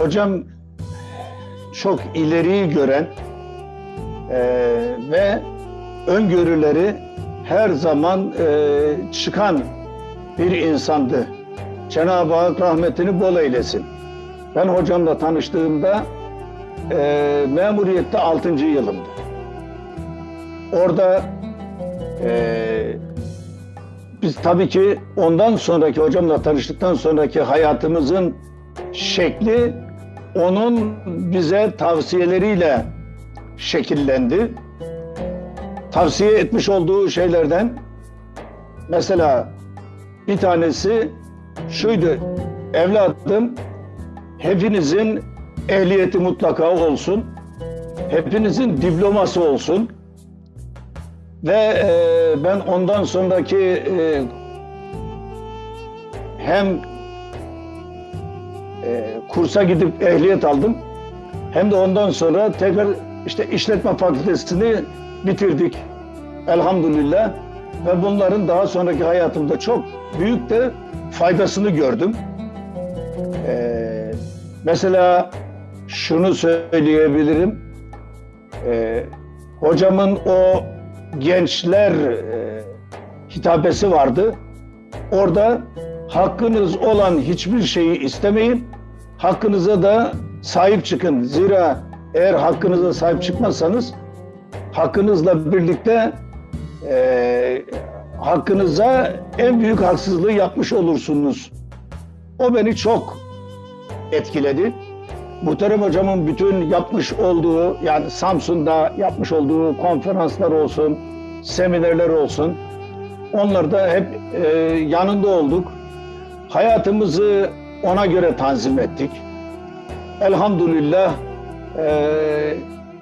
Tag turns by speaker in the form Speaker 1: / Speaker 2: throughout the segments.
Speaker 1: Hocam çok ileriyi gören e, ve öngörüleri her zaman e, çıkan bir insandı. Cenab-ı Hak rahmetini bol eylesin. Ben hocamla tanıştığımda e, memuriyette 6. yılımdı. Orada e, biz tabii ki ondan sonraki hocamla tanıştıktan sonraki hayatımızın şekli onun bize tavsiyeleriyle şekillendi. Tavsiye etmiş olduğu şeylerden mesela bir tanesi şuydu. Evladım hepinizin ehliyeti mutlaka olsun. Hepinizin diploması olsun. Ve e, ben ondan sonraki e, hem e, kursa gidip ehliyet aldım. Hem de ondan sonra tekrar işte işletme fakültesini bitirdik. Elhamdülillah. Ve bunların daha sonraki hayatımda çok büyük de faydasını gördüm. Ee, mesela şunu söyleyebilirim. Ee, hocamın o gençler e, hitabesi vardı. Orada hakkınız olan hiçbir şeyi istemeyin. Hakkınıza da sahip çıkın. Zira eğer hakkınıza sahip çıkmazsanız hakkınızla birlikte e, hakkınıza en büyük haksızlığı yapmış olursunuz. O beni çok etkiledi. Muhterem hocamın bütün yapmış olduğu yani Samsun'da yapmış olduğu konferanslar olsun, seminerler olsun onlarda hep e, yanında olduk. Hayatımızı ona göre tanzim ettik. Elhamdülillah e,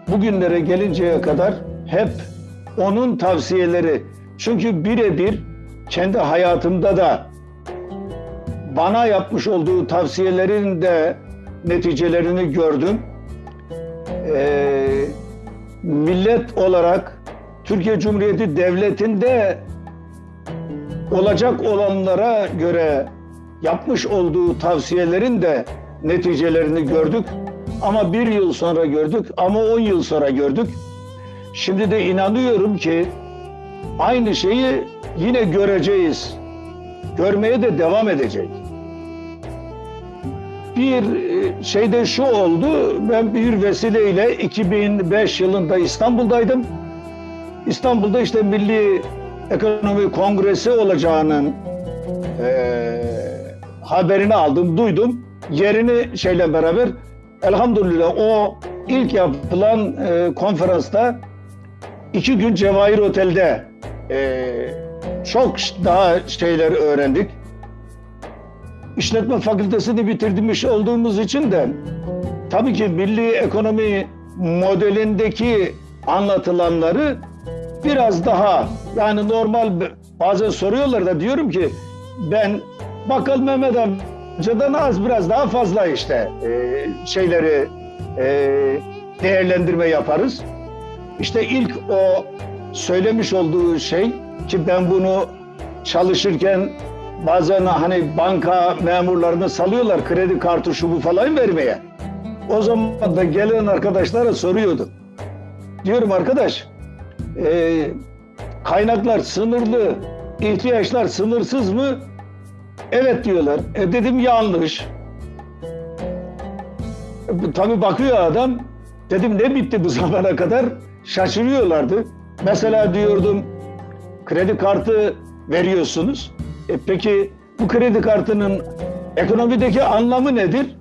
Speaker 1: bugünlere gelinceye kadar hep onun tavsiyeleri çünkü birebir kendi hayatımda da bana yapmış olduğu tavsiyelerin de neticelerini gördüm. Ee, millet olarak Türkiye Cumhuriyeti Devleti'nde olacak olanlara göre yapmış olduğu tavsiyelerin de neticelerini gördük. Ama bir yıl sonra gördük ama on yıl sonra gördük. Şimdi de inanıyorum ki aynı şeyi yine göreceğiz. Görmeye de devam edecek. Bir e, şeyde şu oldu, ben bir vesileyle 2005 yılında İstanbul'daydım. İstanbul'da işte Milli Ekonomi Kongresi olacağının e, haberini aldım, duydum. Yerini şeyle beraber elhamdülillah o ilk yapılan e, konferansta iki gün Cevahir Otel'de e, çok daha şeyler öğrendik. İşletme fakültesini bitirmiş olduğumuz için de tabii ki milli ekonomi modelindeki anlatılanları biraz daha yani normal bazen soruyorlar da diyorum ki ben bakkal Mehmet amcadan az biraz daha fazla işte e, şeyleri e, değerlendirme yaparız. İşte ilk o söylemiş olduğu şey ki ben bunu çalışırken bazen hani banka memurlarını salıyorlar kredi kartı şu bu falan vermeye. O zaman da gelen arkadaşlara soruyordu. Diyorum arkadaş e, kaynaklar sınırlı, ihtiyaçlar sınırsız mı? Evet diyorlar. E dedim yanlış. E, tabii bakıyor adam. Dedim ne bitti bu zamana kadar? Şaşırıyorlardı. Mesela diyordum kredi kartı veriyorsunuz. E peki bu kredi kartının ekonomideki anlamı nedir?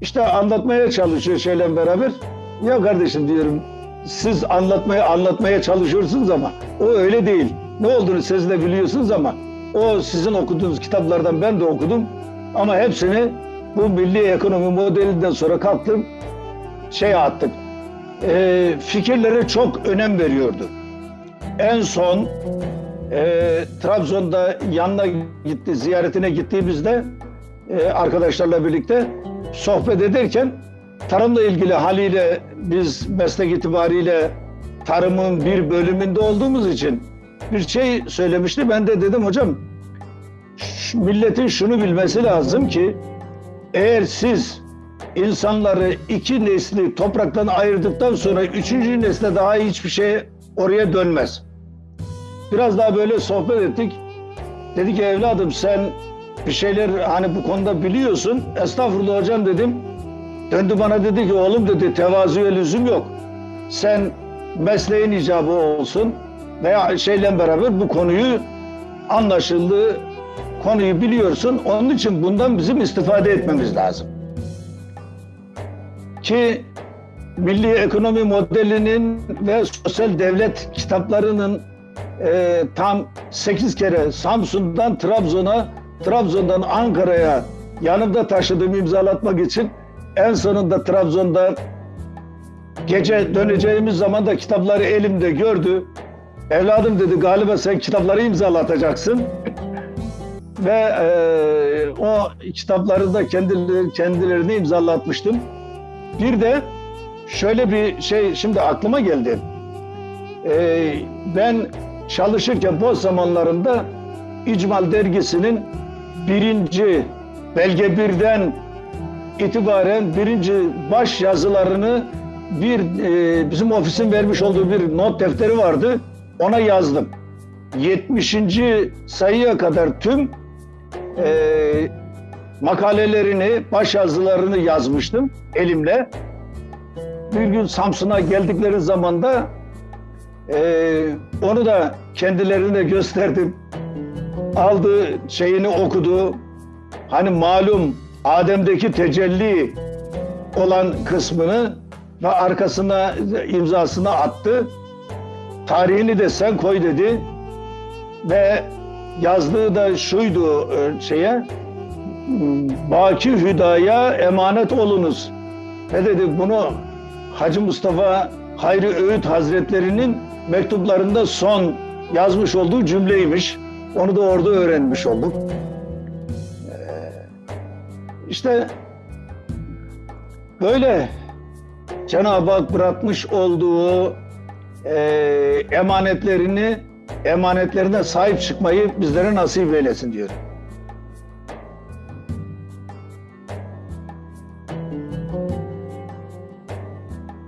Speaker 1: İşte anlatmaya çalışıyor şeyle beraber. Ya kardeşim diyorum siz anlatmaya anlatmaya çalışıyorsunuz ama o öyle değil. Ne olduğunu siz de biliyorsunuz ama o sizin okuduğunuz kitaplardan ben de okudum. Ama hepsini bu milli ekonomi modelinden sonra kalktım şey attık. E, fikirlere çok önem veriyordu. En son e, Trabzon'da yanına gitti, ziyaretine gittiğimizde e, arkadaşlarla birlikte sohbet ederken tarımla ilgili haliyle biz meslek itibariyle tarımın bir bölümünde olduğumuz için bir şey söylemişti. Ben de dedim hocam milletin şunu bilmesi lazım ki eğer siz insanları iki nesli topraktan ayırdıktan sonra üçüncü nesle daha hiçbir şey oraya dönmez. Biraz daha böyle sohbet ettik. Dedi ki evladım sen bir şeyler hani bu konuda biliyorsun. Estağfurullah hocam dedim. Döndü bana dedi ki oğlum dedi tevazuya lüzum yok. Sen mesleğin icabı olsun veya şeyle beraber bu konuyu anlaşıldığı konuyu biliyorsun. Onun için bundan bizim istifade etmemiz lazım. Ki milli ekonomi modelinin ve sosyal devlet kitaplarının e, tam 8 kere Samsun'dan Trabzon'a, Trabzon'dan Ankara'ya yanımda taşıdığım imzalatmak için en sonunda Trabzon'da gece döneceğimiz zaman da kitapları elimde gördü. Evladım dedi galiba sen kitapları imzalatacaksın. Ve e, o kitapları da kendileri, kendilerini imzalatmıştım. Bir de şöyle bir şey şimdi aklıma geldi. E, ben çalışırken boş zamanlarında İcmal dergisinin birinci belge birden itibaren birinci baş yazılarını bir e, bizim ofisin vermiş olduğu bir not defteri vardı. Ona yazdım. 70. sayıya kadar tüm e, makalelerini, baş yazılarını yazmıştım elimle. Bir gün Samsun'a geldikleri zaman da e, onu da kendilerine gösterdim. Aldı şeyini okudu. Hani malum Adem'deki tecelli olan kısmını ve arkasına imzasını attı. Tarihini de sen koy dedi. Ve yazdığı da şuydu e, şeye Baki Hüda'ya emanet olunuz. Ne dedi bunu Hacı Mustafa Hayri Öğüt Hazretlerinin mektuplarında son yazmış olduğu cümleymiş. Onu da orada öğrenmiş olduk. Ee, İşte böyle Cenab-ı Hak bırakmış olduğu e, emanetlerini emanetlerine sahip çıkmayı bizlere nasip eylesin diyorum.